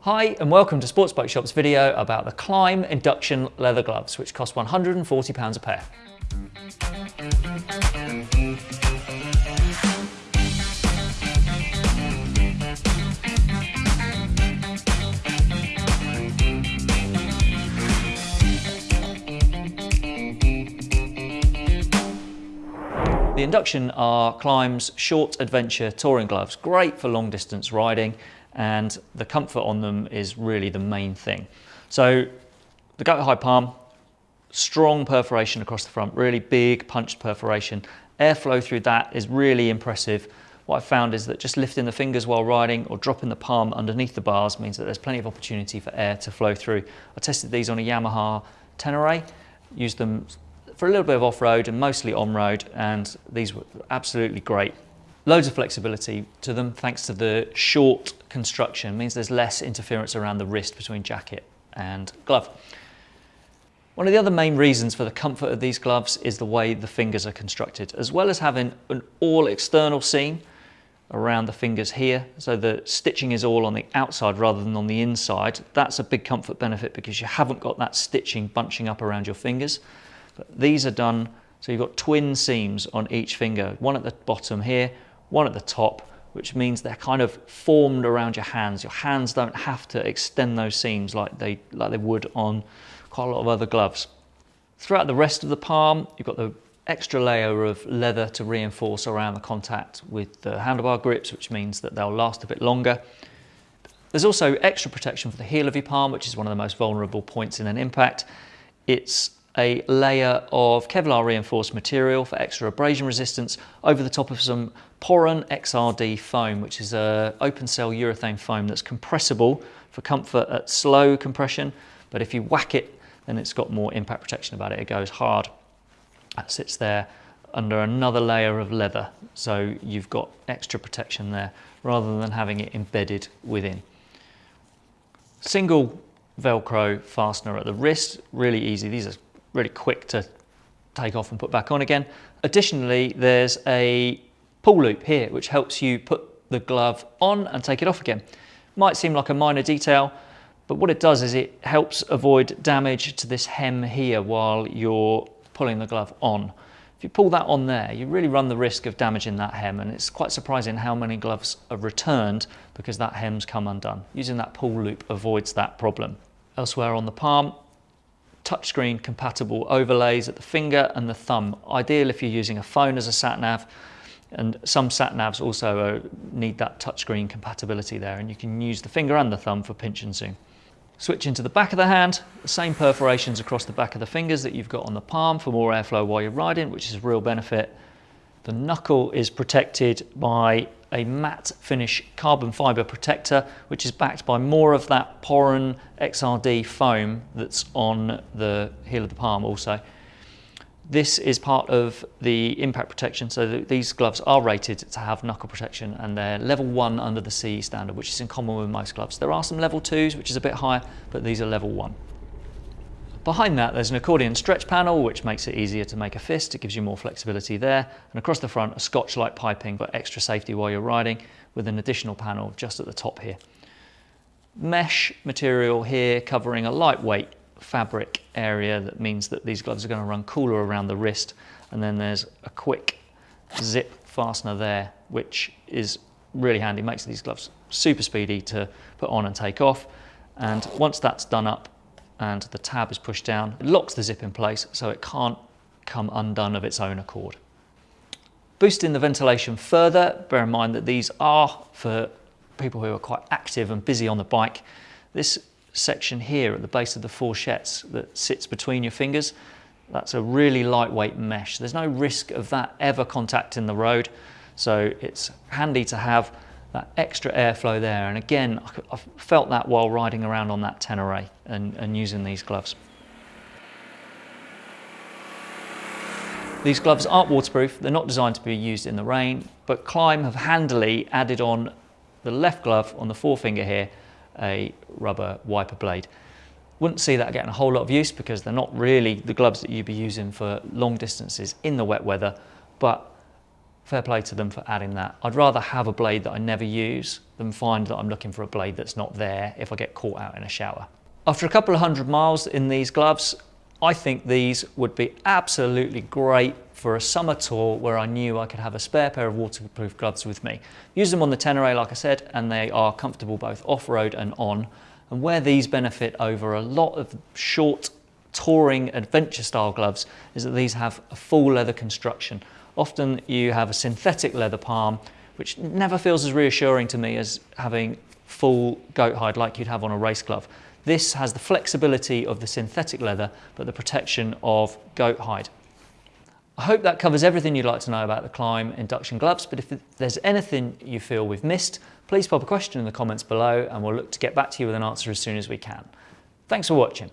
Hi and welcome to Sports Bike Shop's video about the Klim induction leather gloves which cost £140 a pair. The Induction are Klim's short adventure touring gloves, great for long distance riding and the comfort on them is really the main thing. So the Goat hide Palm, strong perforation across the front, really big punched perforation. Airflow through that is really impressive. What I've found is that just lifting the fingers while riding or dropping the palm underneath the bars means that there's plenty of opportunity for air to flow through. I tested these on a Yamaha Tenere, used them for a little bit of off-road and mostly on-road and these were absolutely great. Loads of flexibility to them thanks to the short construction, it means there's less interference around the wrist between jacket and glove. One of the other main reasons for the comfort of these gloves is the way the fingers are constructed, as well as having an all external seam around the fingers here. So the stitching is all on the outside rather than on the inside. That's a big comfort benefit because you haven't got that stitching bunching up around your fingers. But these are done, so you've got twin seams on each finger, one at the bottom here, one at the top, which means they're kind of formed around your hands. Your hands don't have to extend those seams like they, like they would on quite a lot of other gloves. Throughout the rest of the palm, you've got the extra layer of leather to reinforce around the contact with the handlebar grips, which means that they'll last a bit longer. There's also extra protection for the heel of your palm, which is one of the most vulnerable points in an impact. It's a layer of Kevlar reinforced material for extra abrasion resistance over the top of some Poron XRD foam, which is a open cell urethane foam that's compressible for comfort at slow compression, but if you whack it, then it's got more impact protection about it. It goes hard. That sits there under another layer of leather, so you've got extra protection there rather than having it embedded within. Single Velcro fastener at the wrist, really easy. These are really quick to take off and put back on again. Additionally, there's a pull loop here, which helps you put the glove on and take it off again. Might seem like a minor detail, but what it does is it helps avoid damage to this hem here while you're pulling the glove on. If you pull that on there, you really run the risk of damaging that hem and it's quite surprising how many gloves are returned because that hem's come undone. Using that pull loop avoids that problem. Elsewhere on the palm, touchscreen compatible overlays at the finger and the thumb. Ideal if you're using a phone as a sat nav and some sat navs also uh, need that touchscreen compatibility there and you can use the finger and the thumb for pinch and zoom. Switching to the back of the hand, the same perforations across the back of the fingers that you've got on the palm for more airflow while you're riding, which is a real benefit. The knuckle is protected by a matte finish carbon fibre protector, which is backed by more of that Poron XRD foam that's on the heel of the palm also. This is part of the impact protection, so these gloves are rated to have knuckle protection and they're level one under the CE standard, which is in common with most gloves. There are some level twos, which is a bit higher, but these are level one. Behind that, there's an accordion stretch panel, which makes it easier to make a fist. It gives you more flexibility there. And across the front, a Scotchlite piping for extra safety while you're riding with an additional panel just at the top here. Mesh material here covering a lightweight fabric area that means that these gloves are going to run cooler around the wrist. And then there's a quick zip fastener there, which is really handy, makes these gloves super speedy to put on and take off. And once that's done up, and the tab is pushed down. It locks the zip in place so it can't come undone of its own accord. Boosting the ventilation further, bear in mind that these are for people who are quite active and busy on the bike. This section here at the base of the fourchettes that sits between your fingers, that's a really lightweight mesh. There's no risk of that ever contacting the road, so it's handy to have that extra airflow there. And again, I felt that while riding around on that Tenere and, and using these gloves. These gloves aren't waterproof, they're not designed to be used in the rain, but Klim have handily added on the left glove on the forefinger here, a rubber wiper blade. Wouldn't see that getting a whole lot of use because they're not really the gloves that you'd be using for long distances in the wet weather, but fair play to them for adding that. I'd rather have a blade that I never use than find that I'm looking for a blade that's not there if I get caught out in a shower. After a couple of hundred miles in these gloves, I think these would be absolutely great for a summer tour where I knew I could have a spare pair of waterproof gloves with me. Use them on the Tenere, like I said, and they are comfortable both off-road and on. And where these benefit over a lot of short touring adventure style gloves is that these have a full leather construction. Often you have a synthetic leather palm, which never feels as reassuring to me as having full goat hide like you'd have on a race glove. This has the flexibility of the synthetic leather, but the protection of goat hide. I hope that covers everything you'd like to know about the Klim induction gloves, but if there's anything you feel we've missed, please pop a question in the comments below and we'll look to get back to you with an answer as soon as we can. Thanks for watching.